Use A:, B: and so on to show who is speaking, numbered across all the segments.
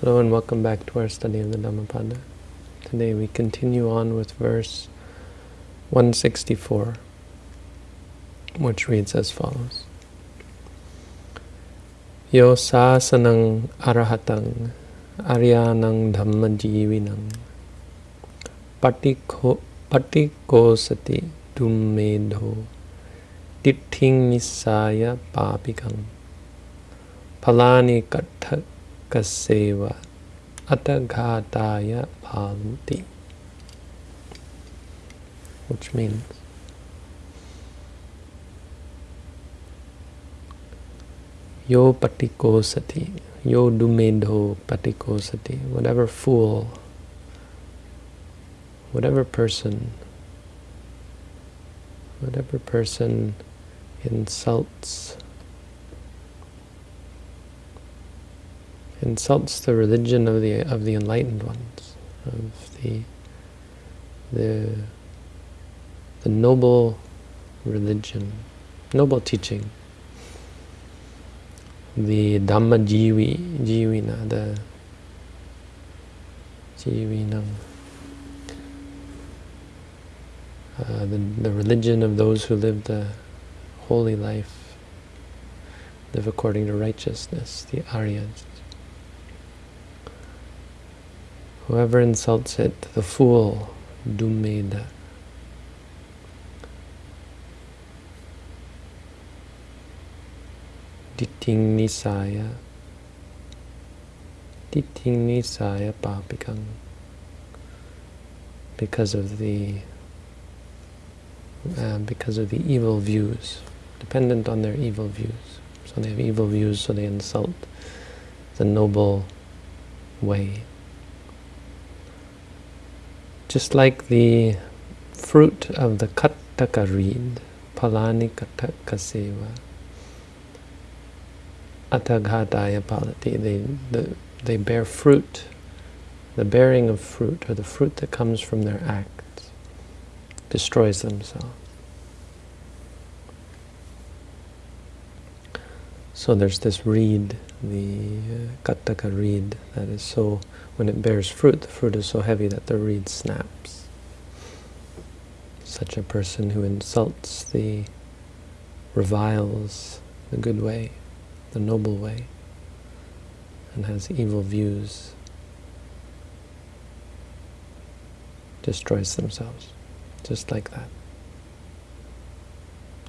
A: Hello and welcome back to our study of the Dhammapada. Today we continue on with verse 164, which reads as follows. Yo sasanang arahatang aryanang dhammajivinang patiko patikosati dummedho ditthing nisaya papikang palani katha kaseva ataghataya bhavanti. Which means Yo patikosati, yo dumedho patikosati, whatever fool, whatever person, whatever person insults insults the religion of the of the enlightened ones, of the the the noble religion, noble teaching, the Dhamma Jivi, Jivina, the Jivinam, uh, the, the religion of those who live the holy life, live according to righteousness, the Aryas. Whoever insults it, the fool, dumeda. Diting nisaya. Diting nisaya papikang. Because of the uh, because of the evil views, dependent on their evil views. So they have evil views, so they insult the noble way just like the fruit of the kattaka reed, palani kattaka seva, ataghataya palati, they, the, they bear fruit, the bearing of fruit, or the fruit that comes from their acts, destroys themselves. So there's this reed, the uh, kattaka reed, that is so when it bears fruit, the fruit is so heavy that the reed snaps. Such a person who insults the, reviles the good way, the noble way, and has evil views, destroys themselves, just like that.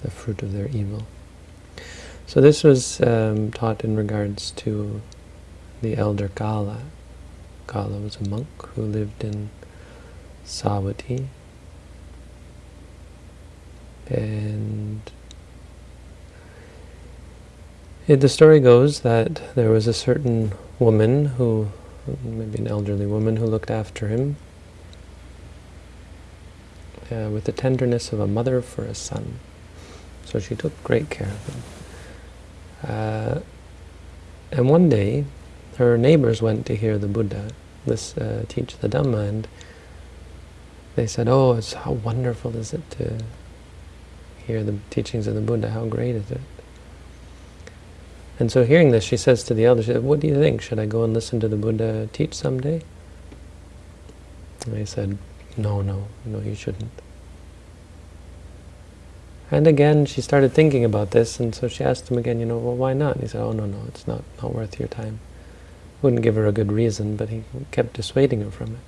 A: The fruit of their evil. So this was um, taught in regards to the elder Kala, Kala was a monk who lived in Savatthi. And it, the story goes that there was a certain woman who, maybe an elderly woman, who looked after him uh, with the tenderness of a mother for a son. So she took great care of him. Uh, and one day, her neighbors went to hear the Buddha this uh, teach the Dhamma, and they said, "Oh, it's how wonderful is it to hear the teachings of the Buddha? How great is it?" And so, hearing this, she says to the elders, said, "What do you think? Should I go and listen to the Buddha teach someday?" And they said, "No, no, no, you shouldn't." And again, she started thinking about this, and so she asked him again, you know, well, why not? And he said, oh, no, no, it's not, not worth your time wouldn't give her a good reason, but he kept dissuading her from it.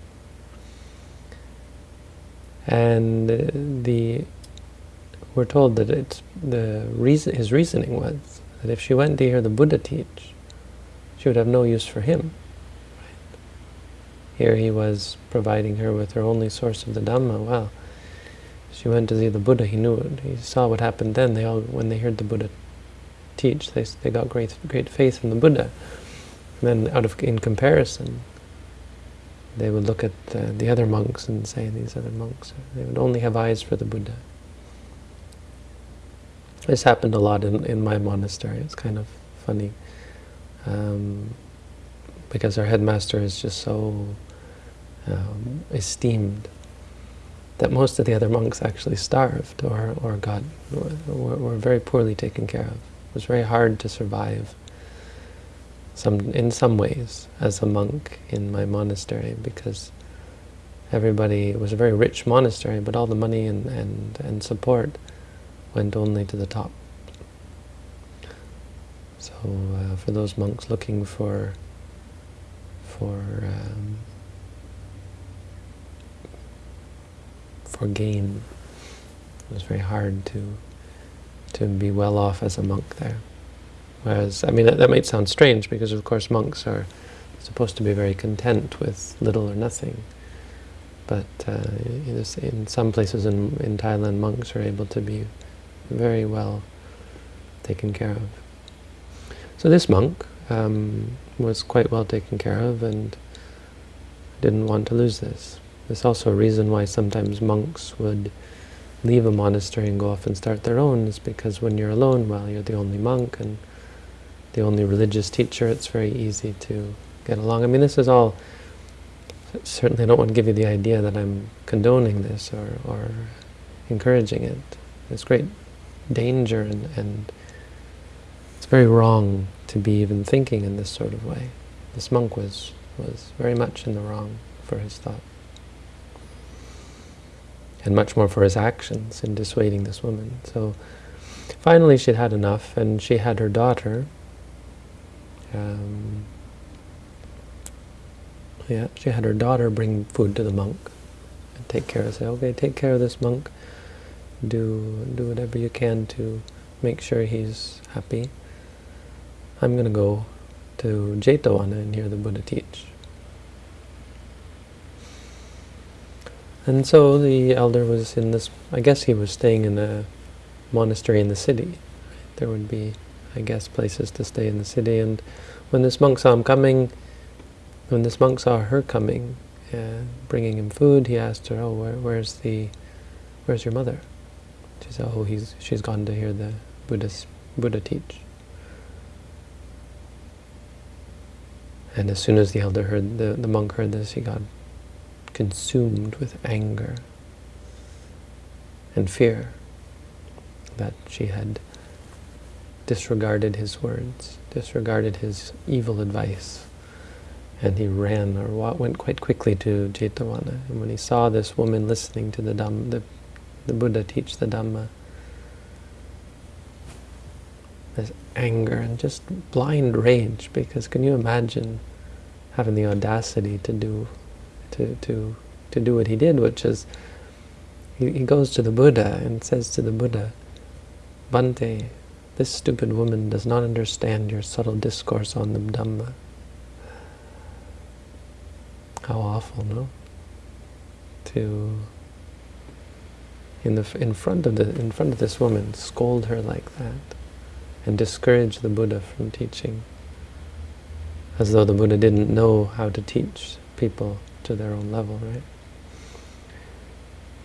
A: And uh, the we're told that it's the reason his reasoning was that if she went to hear the Buddha teach, she would have no use for him. Here he was providing her with her only source of the Dhamma. Well, she went to see the Buddha. He knew it. He saw what happened then. They all, when they heard the Buddha teach, they they got great great faith in the Buddha And then out of in comparison, they would look at uh, the other monks and say, these other monks, they would only have eyes for the Buddha. This happened a lot in, in my monastery. It's kind of funny. Um, because our headmaster is just so um, esteemed that most of the other monks actually starved or, or got were, were very poorly taken care of. It was very hard to survive some in some ways as a monk in my monastery because everybody it was a very rich monastery, but all the money and and and support went only to the top. So uh, for those monks looking for for um, for gain, it was very hard to to be well off as a monk there. Whereas, I mean, that, that might sound strange because, of course, monks are supposed to be very content with little or nothing. But uh, in some places in, in Thailand, monks are able to be very well taken care of. So this monk um, was quite well taken care of and didn't want to lose this. There's also a reason why sometimes monks would leave a monastery and go off and start their own is because when you're alone, well, you're the only monk and the only religious teacher, it's very easy to get along. I mean, this is all, certainly I don't want to give you the idea that I'm condoning this or, or encouraging it. There's great danger and, and it's very wrong to be even thinking in this sort of way. This monk was, was very much in the wrong for his thought. And much more for his actions in dissuading this woman. So finally she'd had enough and she had her daughter, um, yeah, she had her daughter bring food to the monk and take care of. Say, okay, take care of this monk. Do do whatever you can to make sure he's happy. I'm going to go to Jetavana and hear the Buddha teach. And so the elder was in this, I guess he was staying in a monastery in the city. There would be I guess, places to stay in the city. And when this monk saw him coming, when this monk saw her coming, uh, bringing him food, he asked her, "Oh, where, where's the, where's your mother?" She said, "Oh, he's she's gone to hear the Buddha's Buddha teach." And as soon as the elder heard the the monk heard this, he got consumed with anger and fear that she had disregarded his words, disregarded his evil advice. And he ran or went quite quickly to Jetavana. And when he saw this woman listening to the, Dhamma, the, the Buddha teach the Dhamma, this anger and just blind rage, because can you imagine having the audacity to do to to to do what he did, which is he, he goes to the Buddha and says to the Buddha, Bhante, this stupid woman does not understand your subtle discourse on the Dhamma. How awful, no? To in the in front of the in front of this woman scold her like that and discourage the Buddha from teaching as though the Buddha didn't know how to teach people to their own level, right?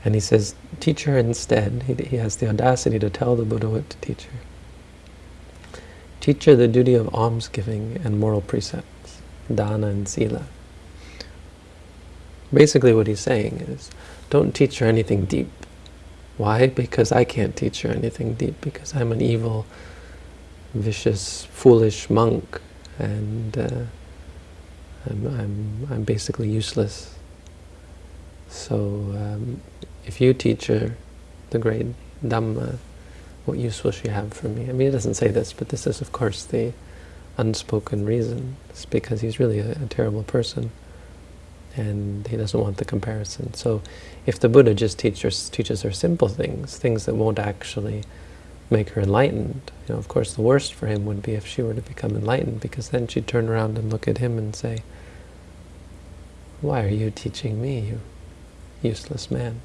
A: And he says, teach her instead. He, he has the audacity to tell the Buddha what to teach her. Teach her the duty of almsgiving and moral precepts, dana and sila. Basically what he's saying is, don't teach her anything deep. Why? Because I can't teach her anything deep, because I'm an evil, vicious, foolish monk, and uh, I'm, I'm, I'm basically useless. So um, if you teach her the great Dhamma, what use will she have for me? I mean, it doesn't say this, but this is, of course, the unspoken reason. It's because he's really a, a terrible person, and he doesn't want the comparison. So if the Buddha just teaches, teaches her simple things, things that won't actually make her enlightened, you know, of course, the worst for him would be if she were to become enlightened, because then she'd turn around and look at him and say, why are you teaching me, you useless man?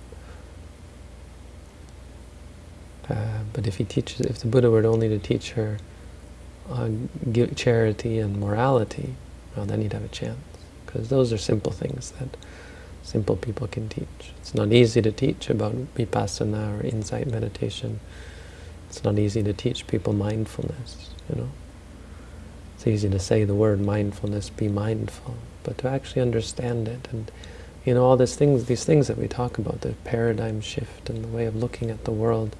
A: Uh, but if he teaches, if the Buddha were only to teach her on charity and morality, well, then he'd have a chance. Because those are simple things that simple people can teach. It's not easy to teach about vipassana or insight meditation. It's not easy to teach people mindfulness, you know. It's easy to say the word mindfulness, be mindful, but to actually understand it and you know all these things, these things that we talk about, the paradigm shift and the way of looking at the world,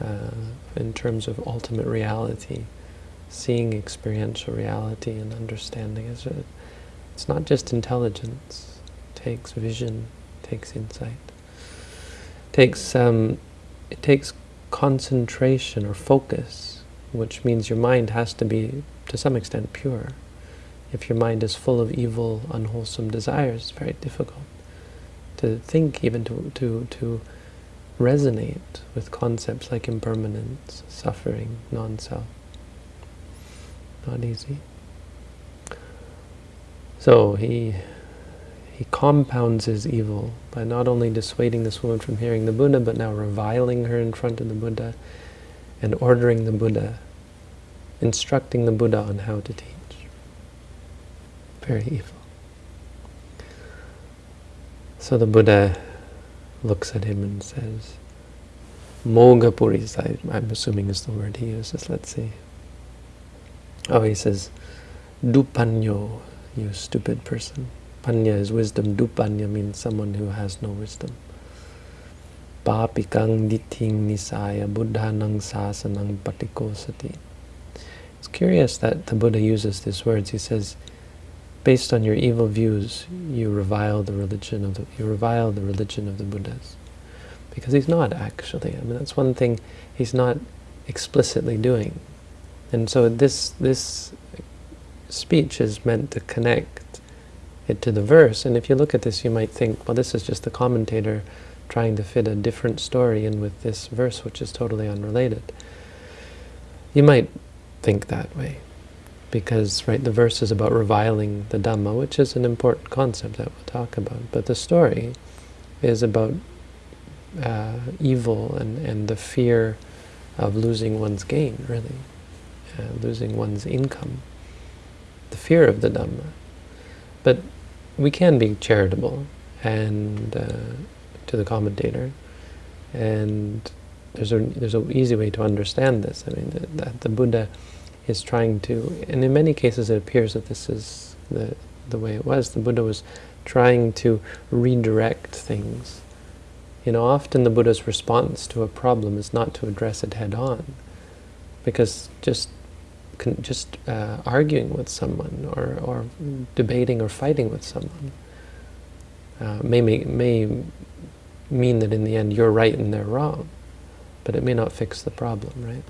A: uh, in terms of ultimate reality, seeing experiential reality and understanding. It's not just intelligence. It takes vision, it takes insight. It takes, um, it takes concentration or focus, which means your mind has to be, to some extent, pure. If your mind is full of evil, unwholesome desires, it's very difficult to think, even to, to, to resonate with concepts like impermanence, suffering, non-self. Not easy. So he he compounds his evil by not only dissuading this woman from hearing the Buddha, but now reviling her in front of the Buddha and ordering the Buddha, instructing the Buddha on how to teach. Very evil. So the Buddha looks at him and says, Mogapuris, I'm assuming is the word he uses, let's see. Oh, he says, Dupanyo, you stupid person. Panya is wisdom, Dupanya means someone who has no wisdom. Papikang diting nisaya buddhanang sasanang patikosati. It's curious that the Buddha uses these words. He says, based on your evil views, you revile the religion of the you revile the religion of the Buddhas, because he's not actually. I mean, that's one thing he's not explicitly doing, and so this this speech is meant to connect it to the verse. And if you look at this, you might think, well, this is just the commentator trying to fit a different story in with this verse, which is totally unrelated. You might think that way because right the verse is about reviling the Dhamma, which is an important concept that we'll talk about. But the story is about uh, evil and, and the fear of losing one's gain, really, uh, losing one's income, the fear of the Dhamma. But we can be charitable and uh, to the commentator, and there's a there's an easy way to understand this. I mean, that the Buddha is trying to, and in many cases it appears that this is the, the way it was. The Buddha was trying to redirect things. You know, often the Buddha's response to a problem is not to address it head on, because just just uh, arguing with someone or, or debating or fighting with someone uh, may, may, may mean that in the end you're right and they're wrong, but it may not fix the problem, right?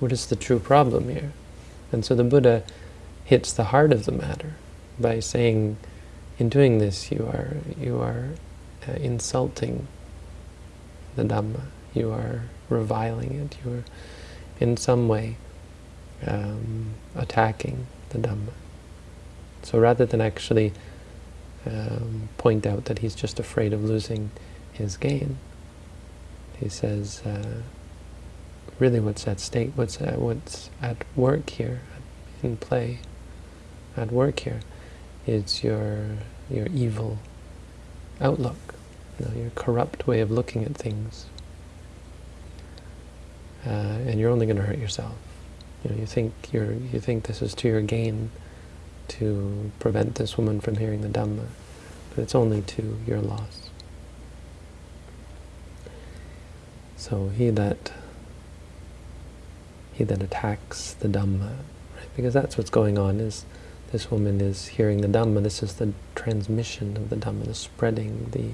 A: What is the true problem here? And so the Buddha hits the heart of the matter by saying, in doing this, you are you are uh, insulting the Dhamma. You are reviling it. You are, in some way, um, attacking the Dhamma. So rather than actually um, point out that he's just afraid of losing his gain, he says, uh, really what's at stake, what's at, what's at work here, in play, at work here, is your your evil outlook, you know, your corrupt way of looking at things, uh, and you're only going to hurt yourself. You know, you think you're you think this is to your gain, to prevent this woman from hearing the Dhamma, but it's only to your loss. So he that he that attacks the Dhamma, right? because that's what's going on, is this woman is hearing the Dhamma, this is the transmission of the Dhamma, the spreading, the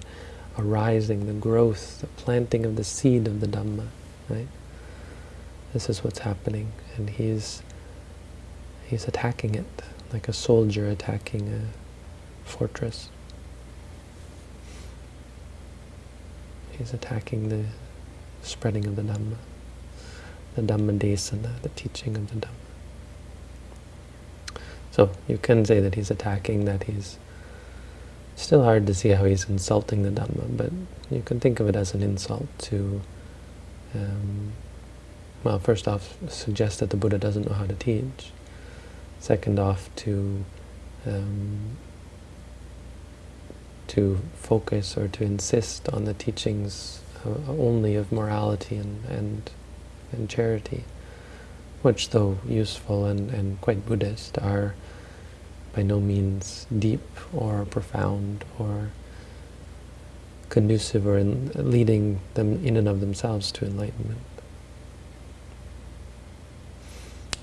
A: arising, the growth, the planting of the seed of the Dhamma, right? This is what's happening, and he's he's attacking it, like a soldier attacking a fortress. He's attacking the spreading of the Dhamma the Dhammadesana, the teaching of the Dhamma. So you can say that he's attacking, that he's still hard to see how he's insulting the Dhamma, but you can think of it as an insult to, um, well, first off, suggest that the Buddha doesn't know how to teach. Second off, to um, to focus or to insist on the teachings uh, only of morality and, and and charity, which though useful and, and quite Buddhist, are by no means deep or profound or conducive or in leading them in and of themselves to enlightenment.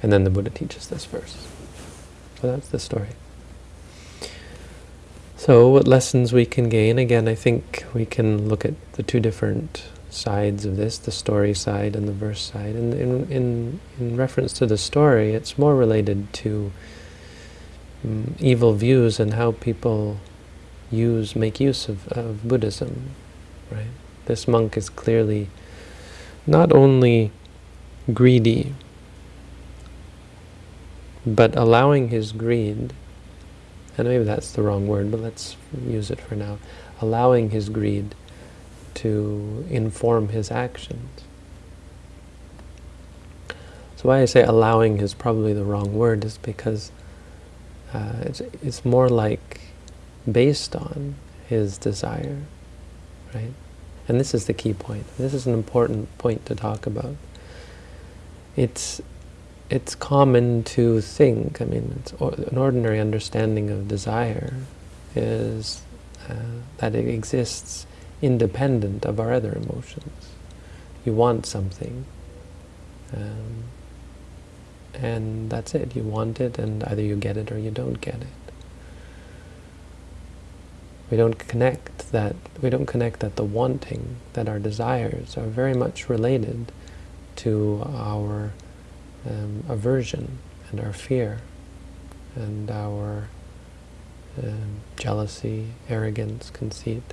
A: And then the Buddha teaches this verse. So that's the story. So what lessons we can gain? Again, I think we can look at the two different sides of this, the story side and the verse side. And in, in, in reference to the story, it's more related to um, evil views and how people use, make use of, of Buddhism, right? This monk is clearly not only greedy, but allowing his greed, and maybe that's the wrong word, but let's use it for now, allowing his greed to inform his actions. So why I say allowing is probably the wrong word is because uh, it's, it's more like based on his desire, right? And this is the key point. This is an important point to talk about. It's it's common to think, I mean, or, an ordinary understanding of desire is uh, that it exists independent of our other emotions. You want something, um, and that's it. You want it, and either you get it or you don't get it. We don't connect that. We don't connect that the wanting, that our desires are very much related to our um, aversion and our fear and our um, jealousy, arrogance, conceit.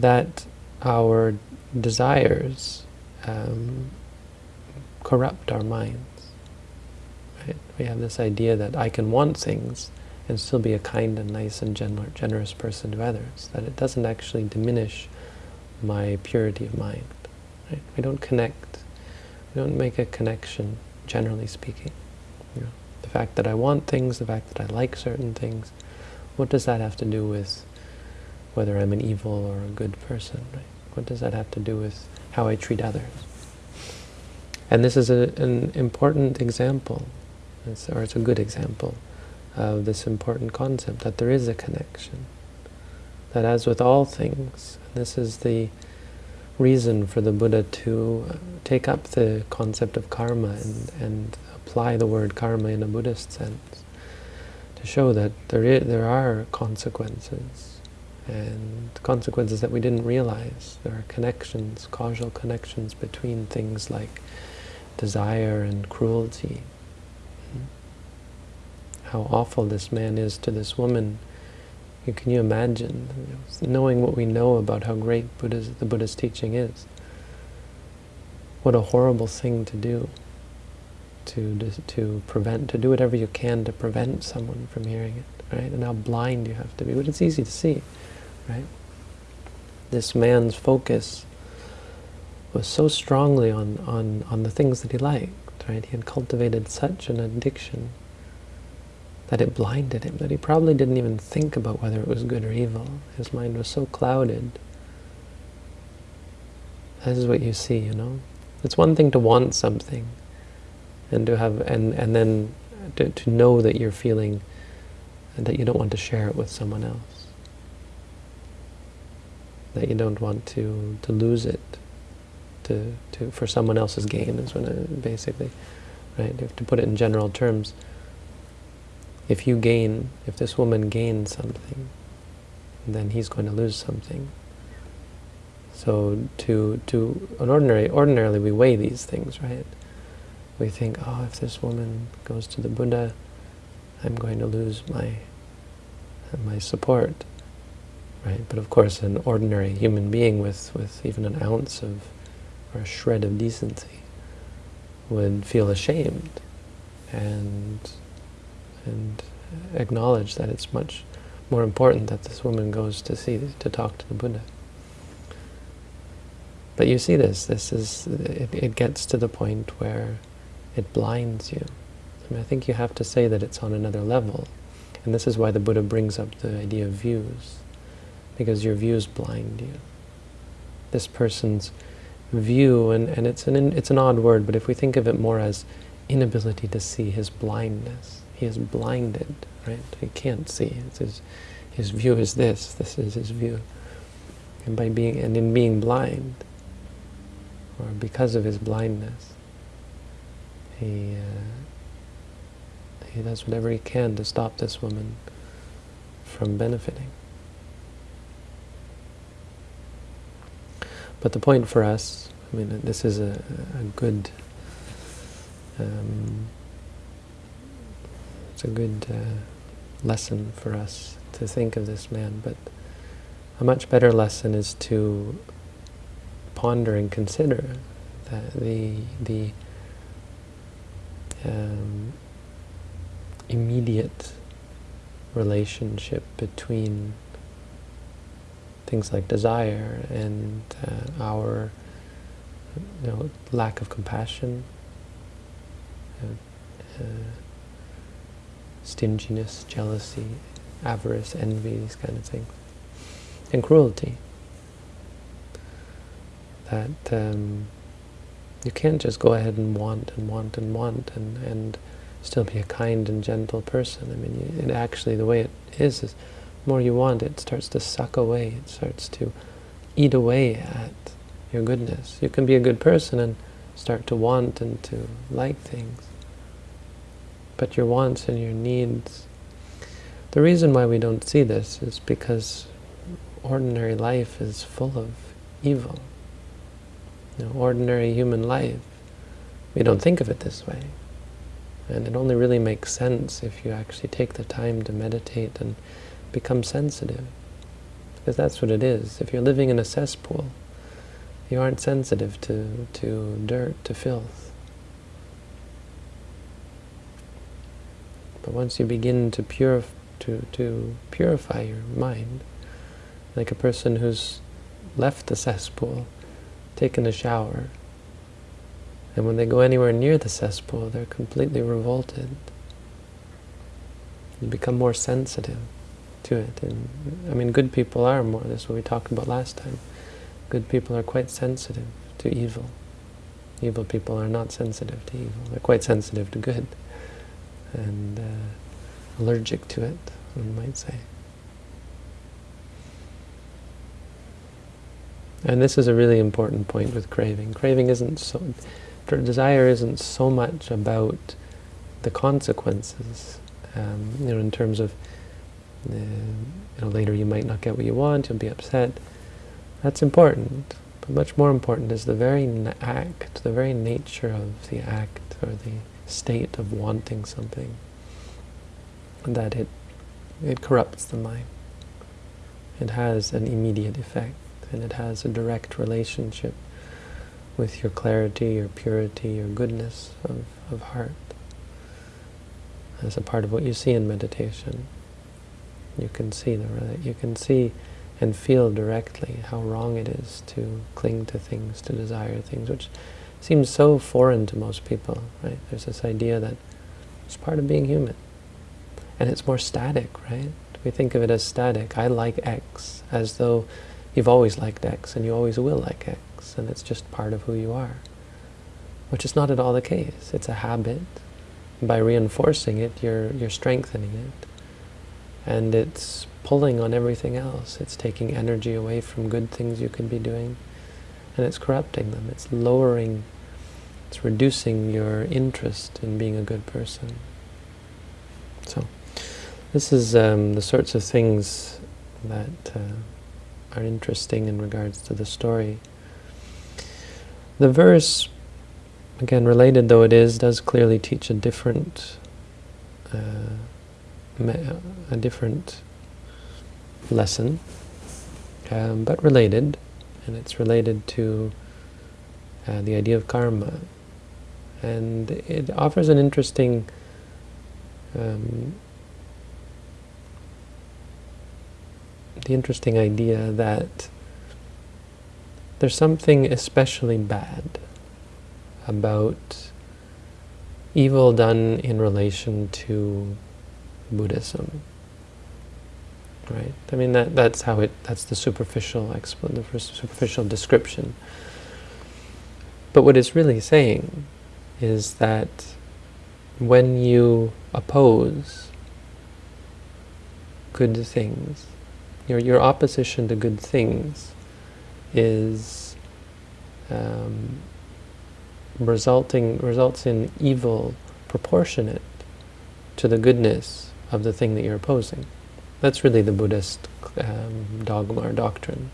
A: That our desires um, corrupt our minds. Right? We have this idea that I can want things and still be a kind and nice and generous person to others, that it doesn't actually diminish my purity of mind. Right? We don't connect we don't make a connection, generally speaking. You know, the fact that I want things, the fact that I like certain things, what does that have to do with whether I'm an evil or a good person? Right? What does that have to do with how I treat others? And this is a, an important example, it's, or it's a good example, of this important concept, that there is a connection. That as with all things, this is the reason for the Buddha to uh, take up the concept of karma and, and apply the word karma in a Buddhist sense, to show that there, is, there are consequences, and consequences that we didn't realize. There are connections, causal connections between things like desire and cruelty. How awful this man is to this woman can you imagine, knowing what we know about how great Buddha's, the Buddha's teaching is? What a horrible thing to do, to, to prevent, to do whatever you can to prevent someone from hearing it, right? And how blind you have to be, but it's easy to see, right? This man's focus was so strongly on, on, on the things that he liked, right? He had cultivated such an addiction that it blinded him, that he probably didn't even think about whether it was good or evil. His mind was so clouded. This is what you see, you know. It's one thing to want something, and to have, and and then to, to know that you're feeling, that you don't want to share it with someone else. That you don't want to to lose it, to to for someone else's gain is when basically, right. Have to put it in general terms if you gain, if this woman gains something, then he's going to lose something. So to to an ordinary ordinarily we weigh these things, right? We think, oh, if this woman goes to the Buddha, I'm going to lose my my support, right? But of course, an ordinary human being with with even an ounce of or a shred of decency would feel ashamed and and acknowledge that it's much more important that this woman goes to see, to talk to the Buddha. But you see this, this is, it, it gets to the point where it blinds you. I mean, I think you have to say that it's on another level. And this is why the Buddha brings up the idea of views, because your views blind you. This person's view, and, and it's, an, it's an odd word, but if we think of it more as inability to see his blindness, he is blinded, right? He can't see. It's his, his view is this. This is his view. And by being and in being blind, or because of his blindness, he, uh, he does whatever he can to stop this woman from benefiting. But the point for us, I mean, this is a, a good, um, it's a good uh, lesson for us to think of this man, but a much better lesson is to ponder and consider the the um, immediate relationship between things like desire and uh, our you know, lack of compassion, uh, uh, stinginess, jealousy, avarice, envy, these kind of things, and cruelty. That um, you can't just go ahead and want and want and want and, and still be a kind and gentle person. I mean, it actually, the way it is, is more you want, it starts to suck away. It starts to eat away at your goodness. You can be a good person and start to want and to like things. But your wants and your needs, the reason why we don't see this is because ordinary life is full of evil. You know, ordinary human life, we don't think of it this way. And it only really makes sense if you actually take the time to meditate and become sensitive. Because that's what it is. If you're living in a cesspool, you aren't sensitive to, to dirt, to filth. But once you begin to, purif to, to purify your mind, like a person who's left the cesspool, taken a shower, and when they go anywhere near the cesspool, they're completely revolted. You become more sensitive to it. And I mean, good people are more. That's what we talked about last time. Good people are quite sensitive to evil. Evil people are not sensitive to evil. They're quite sensitive to good. And uh, allergic to it, one might say. And this is a really important point with craving. Craving isn't so, desire isn't so much about the consequences, um, you know, in terms of, uh, you know, later you might not get what you want, you'll be upset. That's important, but much more important is the very act, the very nature of the act, or the state of wanting something, that it, it corrupts the mind. It has an immediate effect, and it has a direct relationship with your clarity, your purity, your goodness of, of heart. As a part of what you see in meditation. You can see the you can see and feel directly how wrong it is to cling to things, to desire things, which seems so foreign to most people, right? There's this idea that it's part of being human. And it's more static, right? We think of it as static. I like X, as though you've always liked X and you always will like X and it's just part of who you are. Which is not at all the case. It's a habit. By reinforcing it, you're, you're strengthening it. And it's pulling on everything else. It's taking energy away from good things you could be doing. And it's corrupting them. It's lowering, it's reducing your interest in being a good person. So, this is um, the sorts of things that uh, are interesting in regards to the story. The verse, again, related though it is, does clearly teach a different, uh, a different lesson, um, but related, and it's related to uh, the idea of karma. And it offers an interesting um, the interesting idea that there's something especially bad about evil done in relation to Buddhism. Right? I mean that that's how it that's the superficial the superficial description. But what it's really saying is that when you oppose good things, your your opposition to good things is um, resulting results in evil proportionate to the goodness of the thing that you're opposing. That's really the Buddhist um, dogma or doctrine.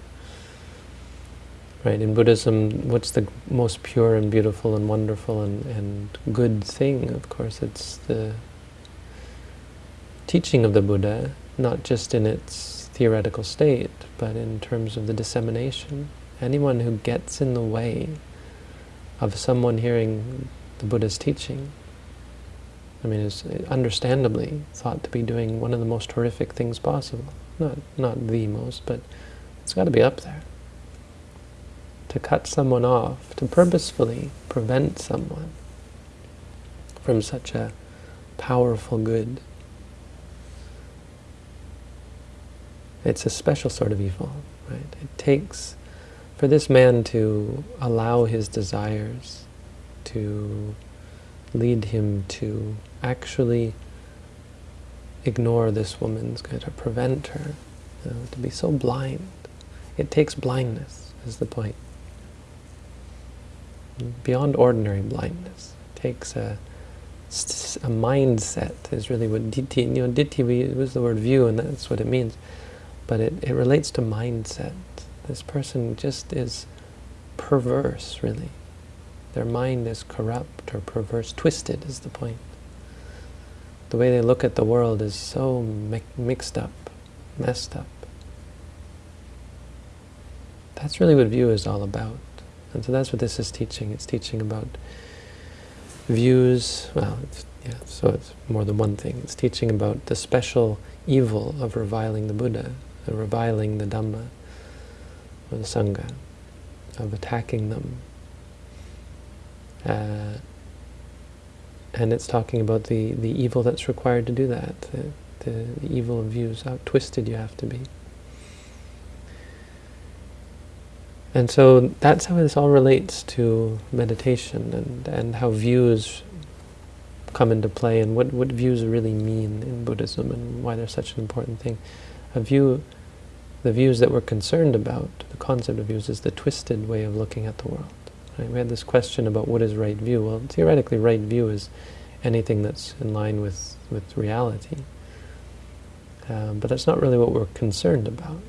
A: Right, in Buddhism, what's the most pure and beautiful and wonderful and, and good thing? Of course, it's the teaching of the Buddha, not just in its theoretical state, but in terms of the dissemination. Anyone who gets in the way of someone hearing the Buddha's teaching, I mean, is understandably thought to be doing one of the most horrific things possible. Not, not the most, but it's got to be up there to cut someone off, to purposefully prevent someone from such a powerful good. It's a special sort of evil, right? It takes, for this man to allow his desires to lead him to actually ignore this woman's going to prevent her, you know, to be so blind. It takes blindness, is the point beyond ordinary blindness. It takes a, a mindset is really what ditthi, you know, ditthi we use the word view and that's what it means. But it, it relates to mindset. This person just is perverse, really. Their mind is corrupt or perverse, twisted is the point. The way they look at the world is so mi mixed up, messed up. That's really what view is all about. And so that's what this is teaching. It's teaching about views, well, yeah, so it's more than one thing. It's teaching about the special evil of reviling the Buddha, of reviling the Dhamma, or the Sangha, of attacking them. Uh, and it's talking about the, the evil that's required to do that, the, the, the evil of views, how twisted you have to be. And so that's how this all relates to meditation and, and how views come into play and what, what views really mean in Buddhism and why they're such an important thing. A view, the views that we're concerned about, the concept of views is the twisted way of looking at the world. Right? We had this question about what is right view. Well, theoretically, right view is anything that's in line with, with reality. Um, but that's not really what we're concerned about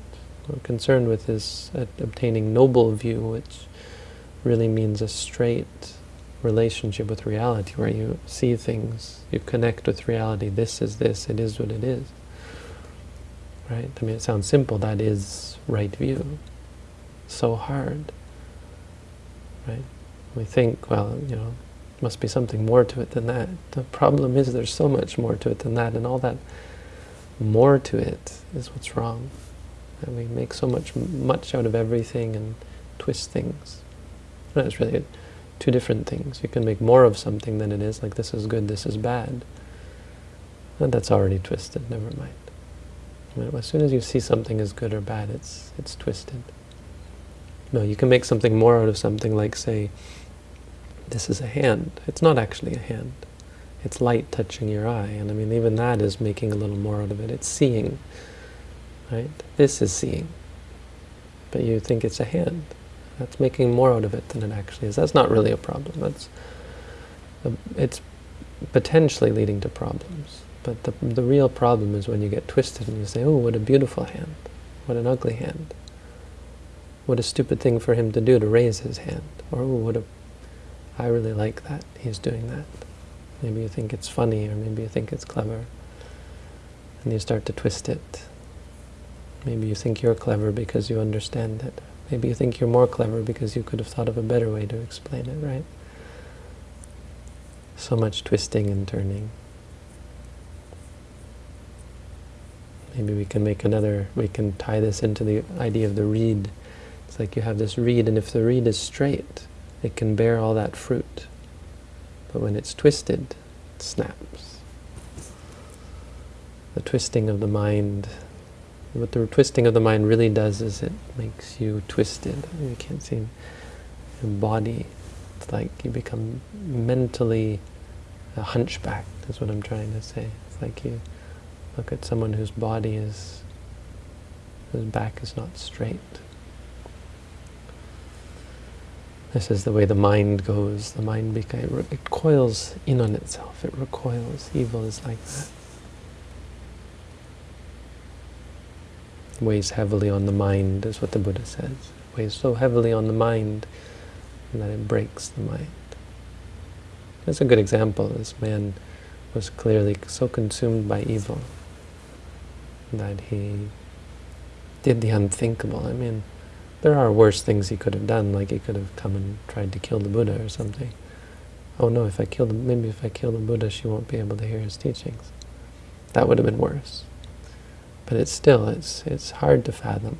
A: we're concerned with is obtaining noble view, which really means a straight relationship with reality, where you see things, you connect with reality. This is this, it is what it is. Right? I mean, it sounds simple. That is right view. So hard. Right? We think, well, you know, there must be something more to it than that. The problem is there's so much more to it than that, and all that more to it is what's wrong. And we make so much much out of everything and twist things. And it's really two different things. You can make more of something than it is, like this is good, this is bad. And that's already twisted, never mind. As soon as you see something as good or bad, it's it's twisted. No, you can make something more out of something like, say, this is a hand. It's not actually a hand. It's light touching your eye. And I mean, even that is making a little more out of it. It's seeing. Right? This is seeing. But you think it's a hand. That's making more out of it than it actually is. That's not really a problem. That's a, It's potentially leading to problems. But the, the real problem is when you get twisted and you say, oh, what a beautiful hand. What an ugly hand. What a stupid thing for him to do to raise his hand. Or, oh, what a... I really like that. He's doing that. Maybe you think it's funny, or maybe you think it's clever. And you start to twist it Maybe you think you're clever because you understand it. Maybe you think you're more clever because you could have thought of a better way to explain it, right? So much twisting and turning. Maybe we can make another, we can tie this into the idea of the reed. Like you have this reed, and if the reed is straight, it can bear all that fruit. But when it's twisted, it snaps. The twisting of the mind what the twisting of the mind really does is it makes you twisted. You can't seem your body. It's like you become mentally a hunchback, is what I'm trying to say. It's like you look at someone whose body is, whose back is not straight. This is the way the mind goes. The mind it coils in on itself. It recoils. Evil is like that. It weighs heavily on the mind, is what the Buddha says. It weighs so heavily on the mind that it breaks the mind. That's a good example. This man was clearly so consumed by evil that he did the unthinkable. I mean, there are worse things he could have done, like he could have come and tried to kill the Buddha or something. Oh no, if I kill the, maybe if I kill the Buddha, she won't be able to hear his teachings. That would have been worse. But it's still, it's, it's hard to fathom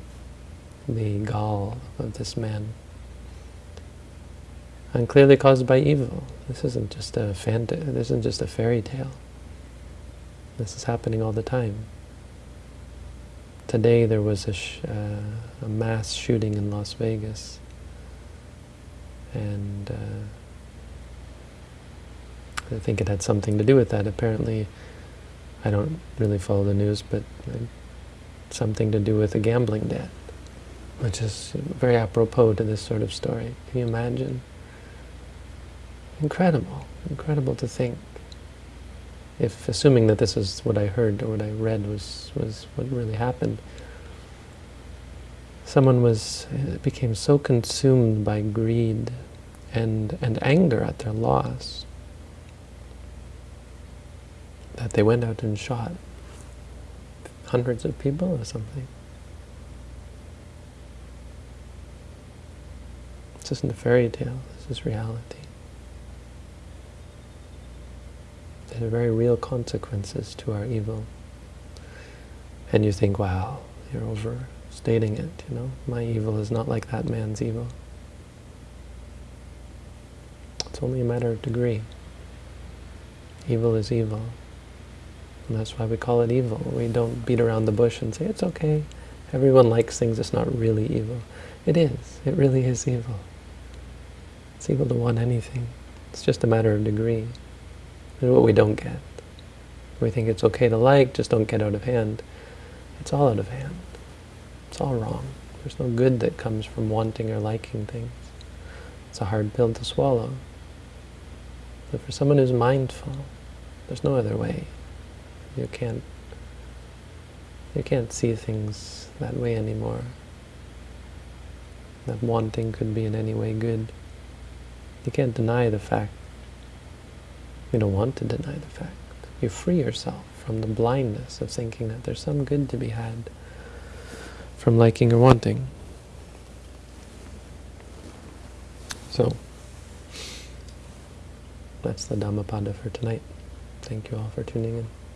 A: the gall of this man. And clearly caused by evil. This isn't just a fanta this isn't just a fairy tale. This is happening all the time. Today there was a, uh, a mass shooting in Las Vegas, and uh, I think it had something to do with that. Apparently, I don't really follow the news, but something to do with a gambling debt, which is very apropos to this sort of story. Can you imagine? Incredible, incredible to think if assuming that this is what I heard or what I read was, was what really happened, someone was became so consumed by greed and, and anger at their loss that they went out and shot hundreds of people or something. This isn't a fairy tale, this is reality. There are very real consequences to our evil. And you think, wow, you're overstating it, you know. My evil is not like that man's evil. It's only a matter of degree. Evil is evil. And that's why we call it evil. We don't beat around the bush and say, it's okay. Everyone likes things, it's not really evil. It is. It really is evil. It's evil to want anything. It's just a matter of degree. This what we don't get. We think it's okay to like, just don't get out of hand. It's all out of hand. It's all wrong. There's no good that comes from wanting or liking things. It's a hard pill to swallow. But for someone who's mindful, there's no other way. You can't you can't see things that way anymore. That wanting could be in any way good. You can't deny the fact you don't want to deny the fact. You free yourself from the blindness of thinking that there's some good to be had from liking or wanting. So, that's the Dhammapada for tonight. Thank you all for tuning in.